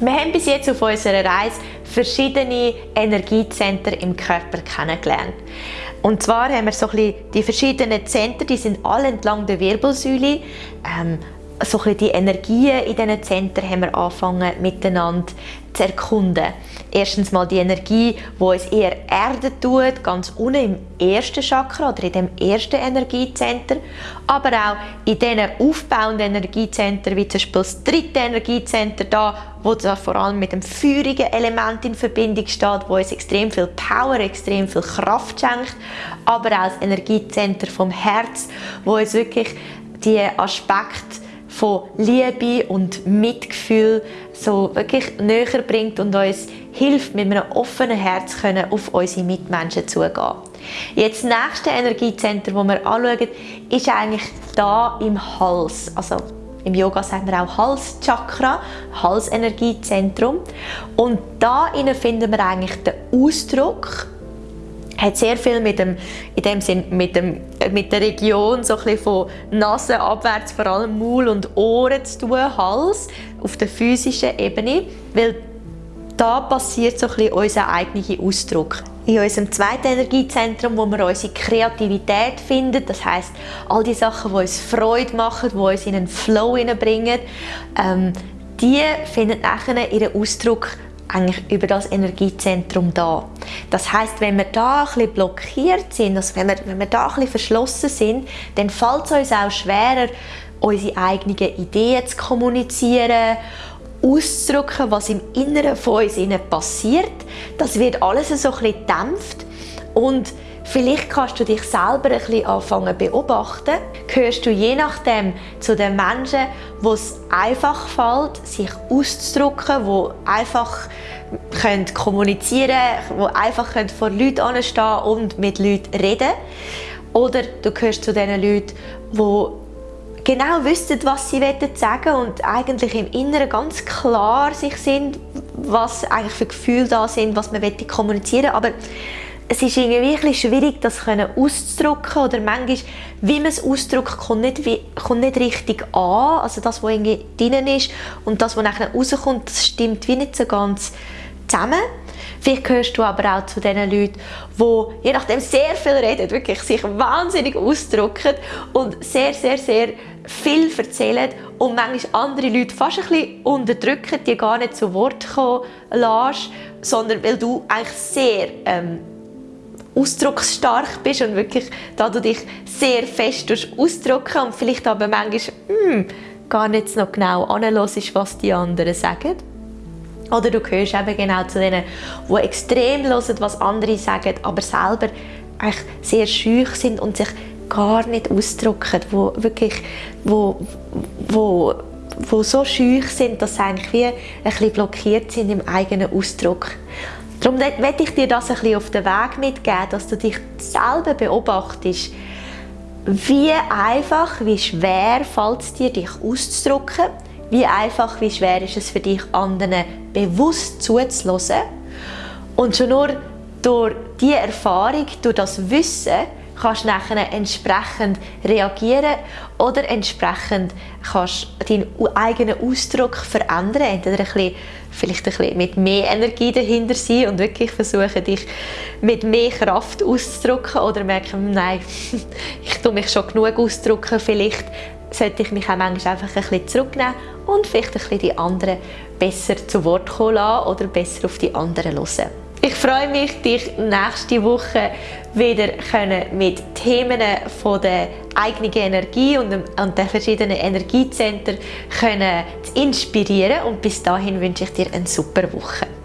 Wir haben bis jetzt auf unserer Reise verschiedene Energiezentren im Körper kennengelernt. Und zwar haben wir so ein bisschen die verschiedenen Zentren, die sind alle entlang der Wirbelsäule. Ähm, so ein die Energien in diesen Zentren haben wir angefangen miteinander zu erkunden. Erstens mal die Energie, die uns eher erden tut, ganz unten im ersten Chakra oder in dem ersten Energiezentrum, aber auch in diesen aufbauenden Energiezentren, wie zum Beispiel das dritte Energiezentrum da, wo das vor allem mit dem feurigen Element in Verbindung steht, wo uns extrem viel Power, extrem viel Kraft schenkt, aber auch das Energiezentrum vom Herz, wo uns wirklich die Aspekte von Liebe und Mitgefühl so wirklich näher bringt und uns hilft, mit einem offenen Herz können auf unsere Mitmenschen zugehen. Jetzt das nächste Energiezentrum, das wir anschauen, ist eigentlich da im Hals. Also im Yoga sagen wir auch Halschakra, Halsenergiezentrum. Und da finden wir eigentlich den Ausdruck hat sehr viel mit dem, in dem Sinn, mit, dem, mit der Region so von Nase abwärts, vor allem Maul und Ohren zu tun, Hals, auf der physischen Ebene, weil da passiert so unser eigener Ausdruck. In unserem zweiten Energiezentrum, wo wir unsere Kreativität finden, das heißt all die Sachen, die uns Freude machen, die uns in einen Flow bringen, ähm, die finden nachher ihren Ausdruck eigentlich über das Energiezentrum da. Das heißt, wenn wir da ein bisschen blockiert sind, also wenn wir, wenn wir da ein bisschen verschlossen sind, dann fällt es uns auch schwerer, unsere eigenen Ideen zu kommunizieren, auszudrücken, was im Inneren von uns passiert. Das wird alles so ein bisschen gedämpft und Vielleicht kannst du dich selber ein bisschen anfangen beobachten. Gehörst du je nachdem zu den Menschen, wo es einfach fällt, sich auszudrücken, wo einfach können kommunizieren können, wo einfach können vor Leuten anstehen und mit Leuten reden Oder du gehörst zu den Leuten, die genau wissen, was sie sagen und eigentlich im Inneren ganz klar sich sind, was eigentlich für Gefühle da sind, was man kommunizieren aber es ist irgendwie schwierig, das auszudrücken oder manchmal, wie man es ausdrückt, kommt nicht, wie, kommt nicht richtig an. Also das, was irgendwie drin ist und das, was nachher rauskommt, das stimmt wie nicht so ganz zusammen. Vielleicht gehörst du aber auch zu den Leuten, die je nachdem sehr viel reden, wirklich sich wahnsinnig ausdrücken und sehr, sehr, sehr viel erzählen und manchmal andere Leute fast ein bisschen unterdrücken, die gar nicht zu Wort kommen lassen, sondern weil du eigentlich sehr ähm, ausdrucksstark bist und wirklich, da du dich sehr fest ausdrücken und vielleicht aber manchmal hm, gar nicht so genau anhörst, was die anderen sagen. Oder du gehörst eben genau zu denen, die extrem hören, was andere sagen, aber selber eigentlich sehr schüch sind und sich gar nicht ausdrücken, wo wirklich, wo, wo, wo so schüch sind, dass sie eigentlich wie ein bisschen blockiert sind im eigenen Ausdruck. Darum möchte ich dir das ein bisschen auf den Weg mitgeben, dass du dich selber beobachtest, wie einfach, wie schwer fällt es dir, dich auszudrücken, wie einfach, wie schwer ist es für dich, anderen bewusst zuzulassen. Und schon nur durch diese Erfahrung, durch das Wissen, kannst nachher entsprechend reagieren oder entsprechend kannst deinen eigenen Ausdruck verändern. Entweder ein bisschen, vielleicht ein bisschen mit mehr Energie dahinter sein und wirklich versuchen, dich mit mehr Kraft auszudrücken oder merken, nein, ich tue mich schon genug ausdrücken, vielleicht sollte ich mich auch manchmal einfach ein bisschen zurücknehmen und vielleicht ein bisschen die anderen besser zu Wort kommen lassen oder besser auf die anderen hören. Ich freue mich, dich nächste Woche wieder mit Themen von der eigenen Energie und, den verschiedenen Energiezentren zu inspirieren. Und bis dahin wünsche ich dir eine super Woche.